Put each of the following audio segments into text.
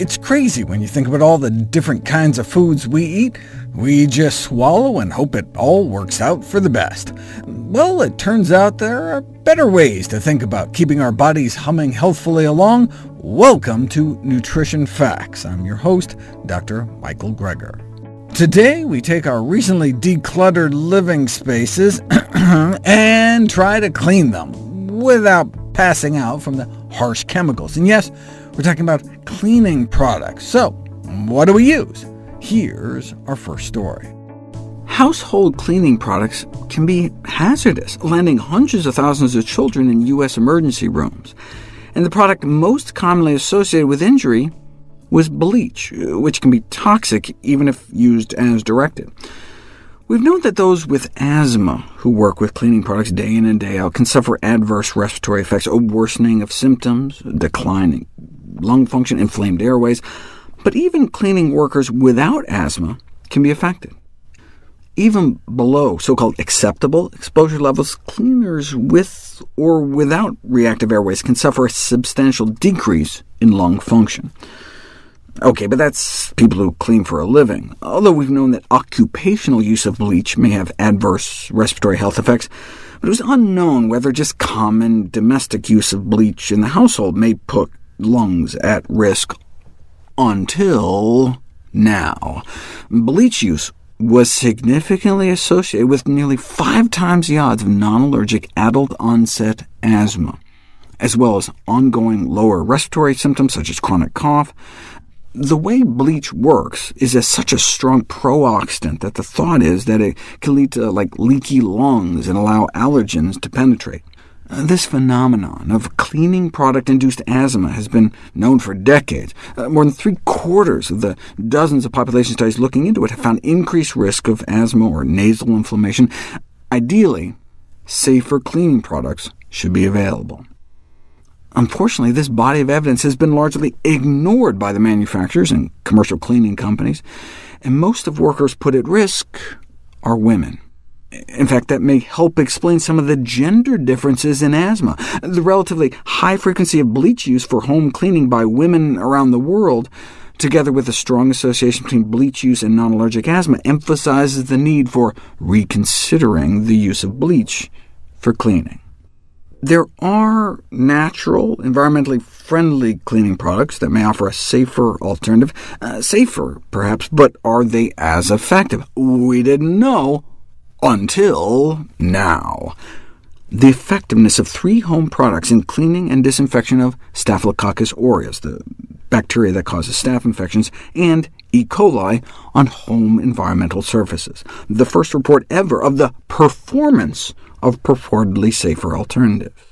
It's crazy when you think about all the different kinds of foods we eat. We just swallow and hope it all works out for the best. Well, it turns out there are better ways to think about keeping our bodies humming healthfully along. Welcome to Nutrition Facts. I'm your host, Dr. Michael Greger. Today, we take our recently decluttered living spaces and try to clean them without passing out from the harsh chemicals. And yes, we're talking about cleaning products. So what do we use? Here's our first story. Household cleaning products can be hazardous, landing hundreds of thousands of children in U.S. emergency rooms. And the product most commonly associated with injury was bleach, which can be toxic even if used as directed. We've known that those with asthma who work with cleaning products day in and day out can suffer adverse respiratory effects, a worsening of symptoms, declining lung function, inflamed airways, but even cleaning workers without asthma can be affected. Even below so-called acceptable exposure levels, cleaners with or without reactive airways can suffer a substantial decrease in lung function. OK, but that's people who clean for a living. Although we've known that occupational use of bleach may have adverse respiratory health effects, but it was unknown whether just common domestic use of bleach in the household may put lungs at risk until now. Bleach use was significantly associated with nearly five times the odds of non-allergic adult-onset asthma, as well as ongoing lower respiratory symptoms such as chronic cough, the way bleach works is as such a strong pro-oxidant that the thought is that it can lead to like leaky lungs and allow allergens to penetrate. Uh, this phenomenon of cleaning product-induced asthma has been known for decades. Uh, more than three-quarters of the dozens of population studies looking into it have found increased risk of asthma or nasal inflammation. Ideally, safer cleaning products should be available. Unfortunately, this body of evidence has been largely ignored by the manufacturers and commercial cleaning companies, and most of workers put at risk are women. In fact, that may help explain some of the gender differences in asthma. The relatively high frequency of bleach use for home cleaning by women around the world, together with a strong association between bleach use and non-allergic asthma, emphasizes the need for reconsidering the use of bleach for cleaning. There are natural, environmentally friendly cleaning products that may offer a safer alternative. Uh, safer, perhaps, but are they as effective? We didn't know until now. The effectiveness of three home products in cleaning and disinfection of Staphylococcus aureus, the bacteria that causes staph infections, and E. coli on home environmental surfaces. The first report ever of the performance of purportedly safer alternatives.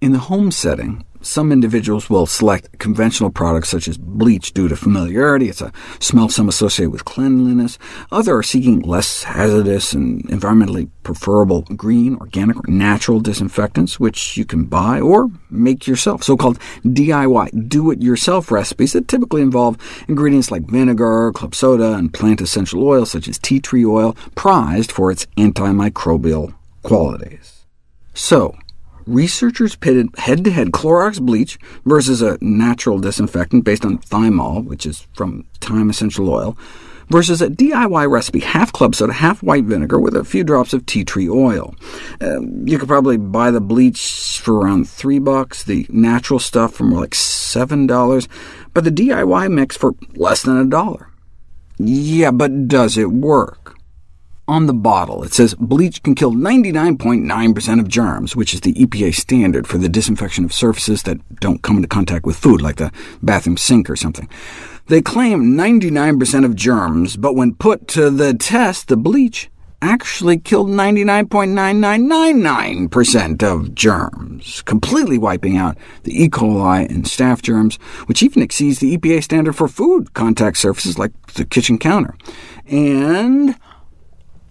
In the home setting, some individuals will select conventional products such as bleach due to familiarity. It's a smell some associate with cleanliness. Others are seeking less hazardous and environmentally preferable green, organic, or natural disinfectants, which you can buy or make yourself, so-called DIY, do-it-yourself recipes that typically involve ingredients like vinegar, club soda, and plant essential oils such as tea tree oil, prized for its antimicrobial qualities. So, researchers pitted head-to-head -head Clorox bleach versus a natural disinfectant based on thymol, which is from thyme essential oil, versus a DIY recipe, half club soda, half white vinegar, with a few drops of tea tree oil. Uh, you could probably buy the bleach for around 3 bucks, the natural stuff for more like $7, but the DIY mix for less than a dollar. Yeah, but does it work? On the bottle, it says bleach can kill 99.9% of germs, which is the EPA standard for the disinfection of surfaces that don't come into contact with food, like the bathroom sink or something. They claim 99% of germs, but when put to the test, the bleach actually killed 99.9999% of germs, completely wiping out the E. coli and staph germs, which even exceeds the EPA standard for food contact surfaces like the kitchen counter. And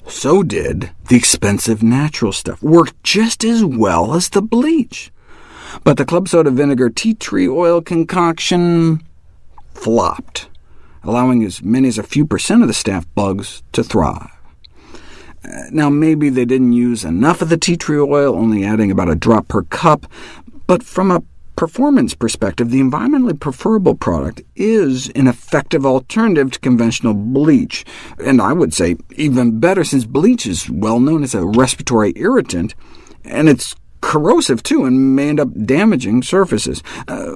so did the expensive natural stuff, worked just as well as the bleach. But the club soda vinegar tea tree oil concoction flopped, allowing as many as a few percent of the staph bugs to thrive. Uh, now, maybe they didn't use enough of the tea tree oil, only adding about a drop per cup, but from a performance perspective, the environmentally preferable product is an effective alternative to conventional bleach, and I would say even better, since bleach is well known as a respiratory irritant, and it's corrosive too, and may end up damaging surfaces. Uh,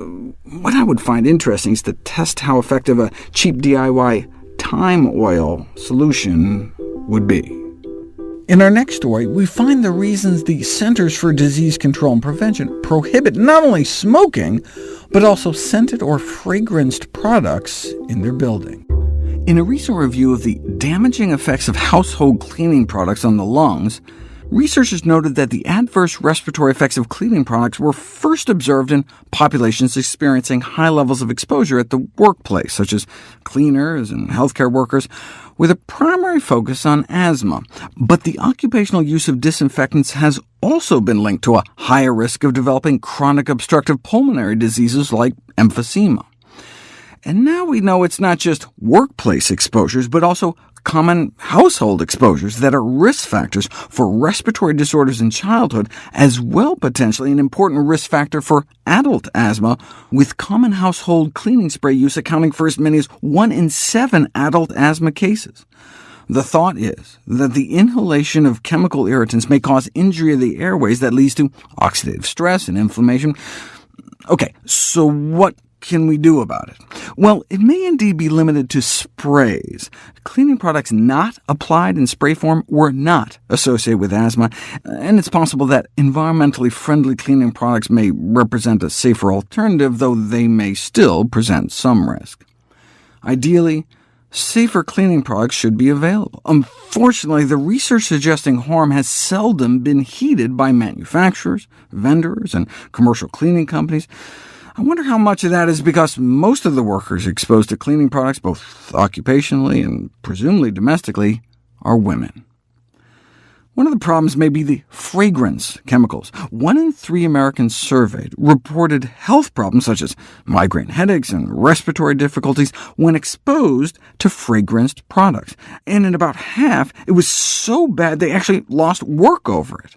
what I would find interesting is to test how effective a cheap DIY thyme oil solution would be. In our next story, we find the reasons the Centers for Disease Control and Prevention prohibit not only smoking, but also scented or fragranced products in their building. In a recent review of the damaging effects of household cleaning products on the lungs, Researchers noted that the adverse respiratory effects of cleaning products were first observed in populations experiencing high levels of exposure at the workplace, such as cleaners and healthcare workers, with a primary focus on asthma. But the occupational use of disinfectants has also been linked to a higher risk of developing chronic obstructive pulmonary diseases like emphysema. And now we know it's not just workplace exposures, but also common household exposures that are risk factors for respiratory disorders in childhood, as well potentially an important risk factor for adult asthma, with common household cleaning spray use accounting for as many as 1 in 7 adult asthma cases. The thought is that the inhalation of chemical irritants may cause injury of the airways that leads to oxidative stress and inflammation. OK, so what can we do about it? Well, it may indeed be limited to sprays. Cleaning products not applied in spray form were not associated with asthma, and it's possible that environmentally friendly cleaning products may represent a safer alternative, though they may still present some risk. Ideally, safer cleaning products should be available. Unfortunately, the research suggesting harm has seldom been heeded by manufacturers, vendors, and commercial cleaning companies. I wonder how much of that is because most of the workers exposed to cleaning products, both occupationally and presumably domestically, are women. One of the problems may be the fragrance chemicals. One in three Americans surveyed reported health problems such as migraine headaches and respiratory difficulties when exposed to fragranced products, and in about half it was so bad they actually lost work over it.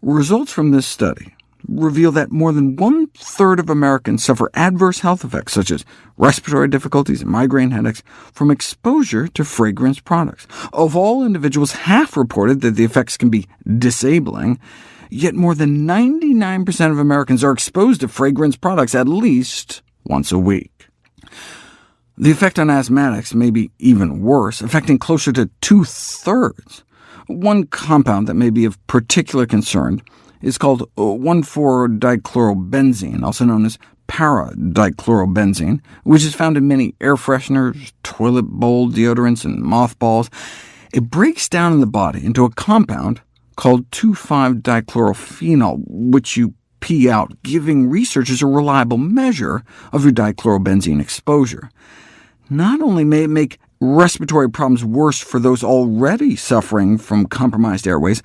Results from this study reveal that more than one-third of Americans suffer adverse health effects, such as respiratory difficulties and migraine headaches, from exposure to fragrance products. Of all individuals, half reported that the effects can be disabling, yet more than 99% of Americans are exposed to fragrance products at least once a week. The effect on asthmatics may be even worse, affecting closer to two-thirds. One compound that may be of particular concern is called uh, 1,4-dichlorobenzene, also known as para-dichlorobenzene, which is found in many air fresheners, toilet bowl deodorants, and mothballs. It breaks down in the body into a compound called 2,5-dichlorophenol, which you pee out, giving researchers a reliable measure of your dichlorobenzene exposure. Not only may it make respiratory problems worse for those already suffering from compromised airways,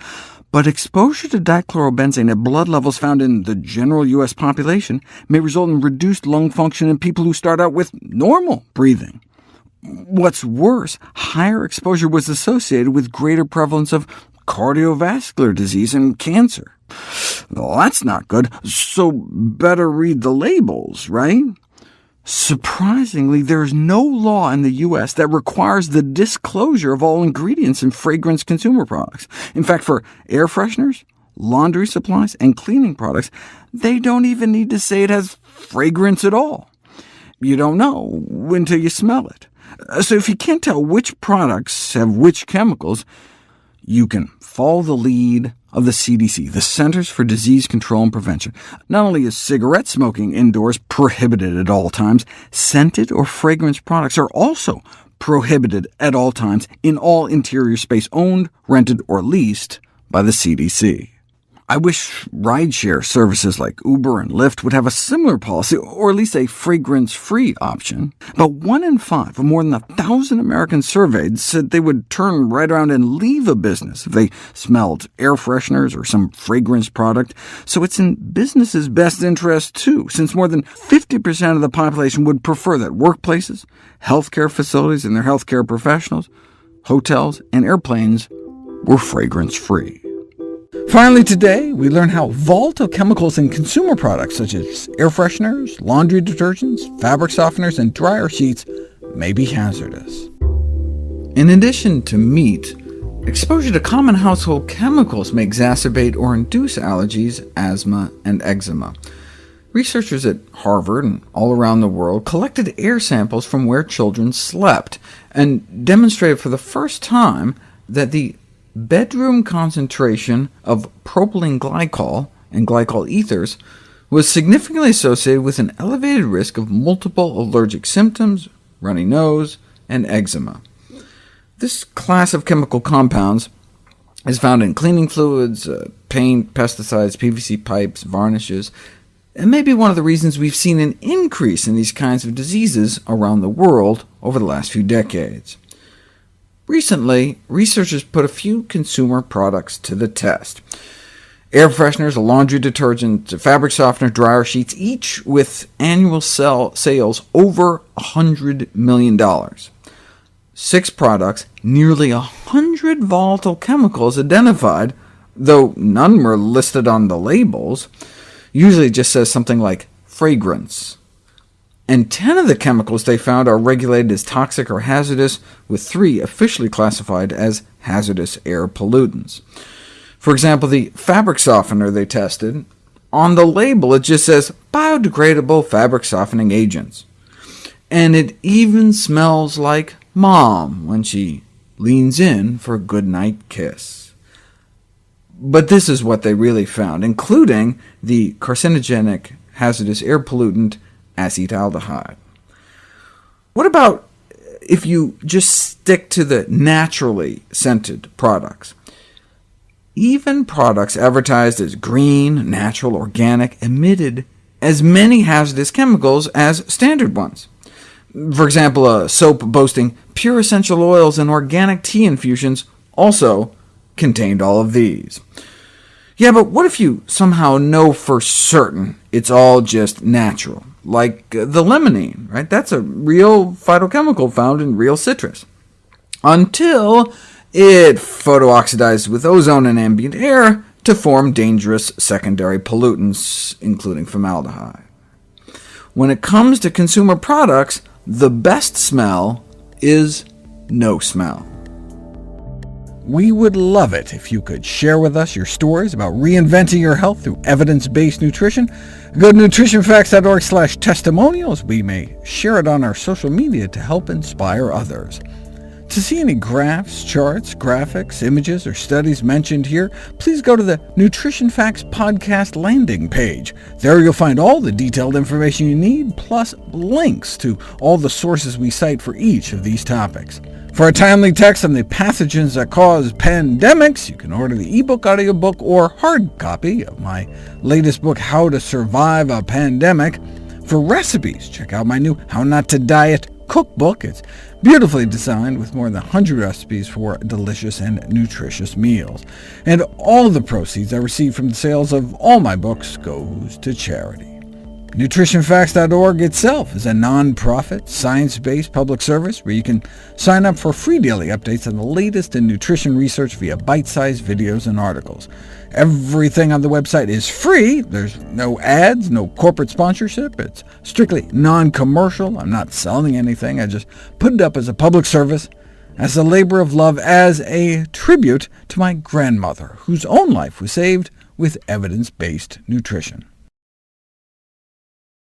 but exposure to dichlorobenzene at blood levels found in the general U.S. population may result in reduced lung function in people who start out with normal breathing. What's worse, higher exposure was associated with greater prevalence of cardiovascular disease and cancer. Well, that's not good, so better read the labels, right? Surprisingly, there is no law in the U.S. that requires the disclosure of all ingredients in fragrance consumer products. In fact, for air fresheners, laundry supplies, and cleaning products, they don't even need to say it has fragrance at all. You don't know until you smell it. Uh, so if you can't tell which products have which chemicals, you can follow the lead of the CDC, the Centers for Disease Control and Prevention. Not only is cigarette smoking indoors prohibited at all times, scented or fragrance products are also prohibited at all times in all interior space owned, rented, or leased by the CDC. I wish rideshare services like Uber and Lyft would have a similar policy, or at least a fragrance-free option. But one in five of more than a thousand Americans surveyed said they would turn right around and leave a business if they smelled air fresheners or some fragrance product. So it's in businesses' best interest, too, since more than 50% of the population would prefer that workplaces, healthcare facilities and their healthcare professionals, hotels, and airplanes were fragrance-free. Finally today, we learn how volatile chemicals in consumer products such as air fresheners, laundry detergents, fabric softeners, and dryer sheets may be hazardous. In addition to meat, exposure to common household chemicals may exacerbate or induce allergies, asthma, and eczema. Researchers at Harvard and all around the world collected air samples from where children slept, and demonstrated for the first time that the bedroom concentration of propylene glycol and glycol ethers was significantly associated with an elevated risk of multiple allergic symptoms, runny nose, and eczema. This class of chemical compounds is found in cleaning fluids, uh, paint, pesticides, PVC pipes, varnishes, and may be one of the reasons we've seen an increase in these kinds of diseases around the world over the last few decades. Recently, researchers put a few consumer products to the test. Air fresheners, laundry detergent, fabric softener, dryer sheets, each with annual sell sales over $100 million. Six products, nearly 100 volatile chemicals identified, though none were listed on the labels. Usually just says something like fragrance, and 10 of the chemicals they found are regulated as toxic or hazardous, with three officially classified as hazardous air pollutants. For example, the fabric softener they tested, on the label it just says biodegradable fabric softening agents. And it even smells like Mom when she leans in for a goodnight kiss. But this is what they really found, including the carcinogenic hazardous air pollutant acetaldehyde. What about if you just stick to the naturally scented products? Even products advertised as green, natural, organic emitted as many hazardous chemicals as standard ones. For example, a soap boasting pure essential oils and organic tea infusions also contained all of these. Yeah, but what if you somehow know for certain it's all just natural? Like uh, the limonene, right? That's a real phytochemical found in real citrus. Until it photooxidizes with ozone and ambient air to form dangerous secondary pollutants, including formaldehyde. When it comes to consumer products, the best smell is no smell. We would love it if you could share with us your stories about reinventing your health through evidence-based nutrition. Go to nutritionfacts.org slash testimonials. We may share it on our social media to help inspire others. To see any graphs, charts, graphics, images, or studies mentioned here, please go to the Nutrition Facts podcast landing page. There you'll find all the detailed information you need, plus links to all the sources we cite for each of these topics. For a timely text on the pathogens that cause pandemics, you can order the ebook, audiobook, or hard copy of my latest book, How to Survive a Pandemic. For recipes, check out my new How Not to Diet cookbook. It's beautifully designed with more than 100 recipes for delicious and nutritious meals. And all the proceeds I receive from the sales of all my books goes to charity. NutritionFacts.org itself is a non-profit, science-based public service where you can sign up for free daily updates on the latest in nutrition research via bite-sized videos and articles. Everything on the website is free. There's no ads, no corporate sponsorship. It's strictly non-commercial. I'm not selling anything. I just put it up as a public service, as a labor of love, as a tribute to my grandmother, whose own life was saved with evidence-based nutrition.